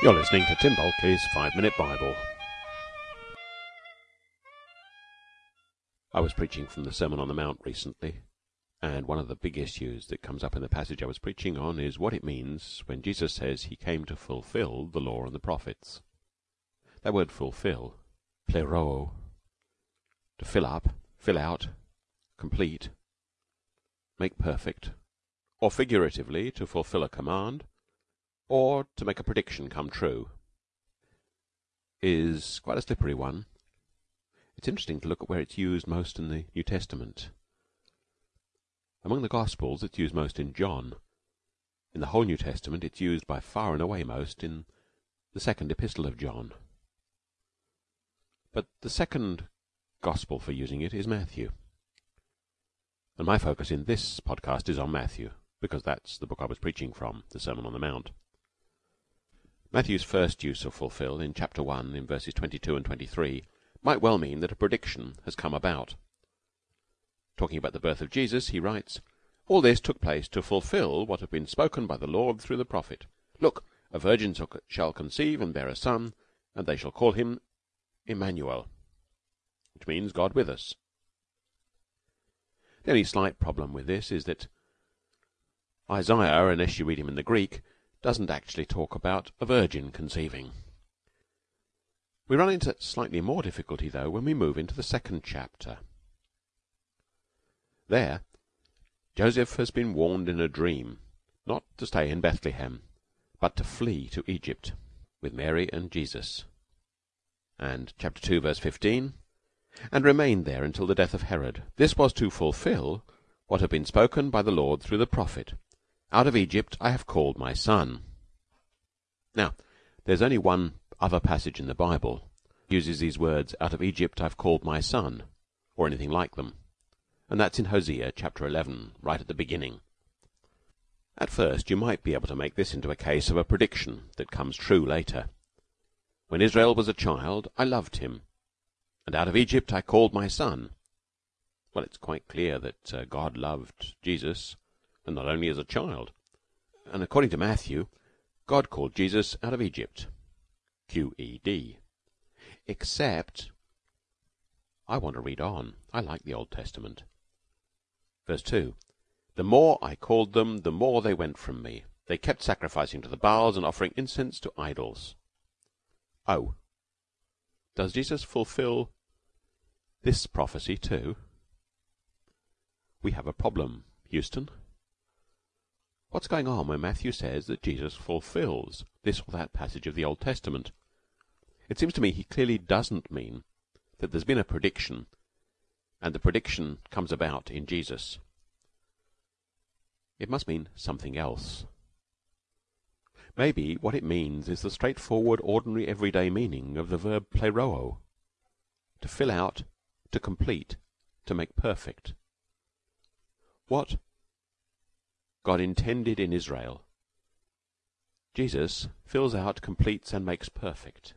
You're listening to Tim Bulkeley's Five Minute Bible. I was preaching from the Sermon on the Mount recently, and one of the big issues that comes up in the passage I was preaching on is what it means when Jesus says he came to fulfill the law and the prophets. That word fulfill, pleroo, to fill up, fill out, complete, make perfect, or figuratively to fulfill a command, or to make a prediction come true, is quite a slippery one. It's interesting to look at where it's used most in the New Testament. Among the Gospels, it's used most in John. In the whole New Testament, it's used by far and away most in the second epistle of John. But the second Gospel for using it is Matthew. And my focus in this podcast is on Matthew, because that's the book I was preaching from, the Sermon on the Mount. Matthew's first use of fulfill in chapter 1 in verses 22 and 23 might well mean that a prediction has come about. Talking about the birth of Jesus, he writes, All this took place to fulfill what had been spoken by the Lord through the prophet. Look, a virgin shall conceive and bear a son, and they shall call him Emmanuel, which means God with us. The only slight problem with this is that Isaiah, unless you read him in the Greek, doesn't actually talk about a virgin conceiving. We run into slightly more difficulty, though, when we move into the second chapter. There, Joseph has been warned in a dream not to stay in Bethlehem, but to flee to Egypt with Mary and Jesus. And chapter 2, verse 15 and remained there until the death of Herod. This was to fulfill what had been spoken by the Lord through the prophet. Out of Egypt I have called my son. Now, there's only one other passage in the Bible uses these words, Out of Egypt I've called my son, or anything like them. And that's in Hosea chapter 11, right at the beginning. At first, you might be able to make this into a case of a prediction that comes true later. When Israel was a child, I loved him, and out of Egypt I called my son. Well, it's quite clear that uh, God loved Jesus and not only as a child. And according to Matthew, God called Jesus out of Egypt. Q-E-D. Except, I want to read on. I like the Old Testament. Verse 2. The more I called them, the more they went from me. They kept sacrificing to the Baals and offering incense to idols. Oh. Does Jesus fulfill this prophecy too? We have a problem, Houston. What's going on when Matthew says that Jesus fulfills this or that passage of the Old Testament? It seems to me he clearly doesn't mean that there's been a prediction and the prediction comes about in Jesus. It must mean something else. Maybe what it means is the straightforward, ordinary, everyday meaning of the verb pleroo to fill out, to complete, to make perfect. What God intended in Israel, Jesus fills out, completes, and makes perfect.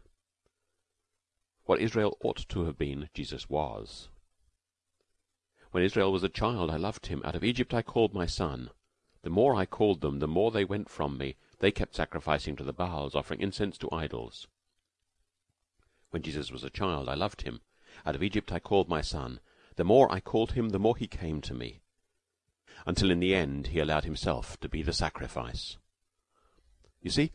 What Israel ought to have been, Jesus was. When Israel was a child, I loved him. Out of Egypt I called my son. The more I called them, the more they went from me. They kept sacrificing to the Baals, offering incense to idols. When Jesus was a child, I loved him. Out of Egypt I called my son. The more I called him, the more he came to me until in the end he allowed himself to be the sacrifice. You see,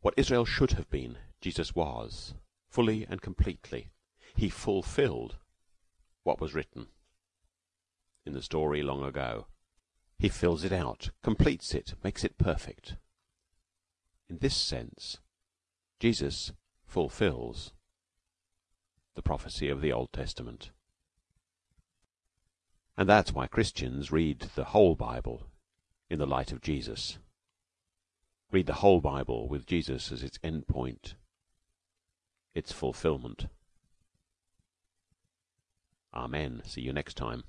what Israel should have been, Jesus was, fully and completely. He fulfilled what was written in the story long ago. He fills it out, completes it, makes it perfect. In this sense, Jesus fulfills the prophecy of the Old Testament. And that's why Christians read the whole Bible in the light of Jesus. Read the whole Bible with Jesus as its end point, its fulfillment. Amen. See you next time.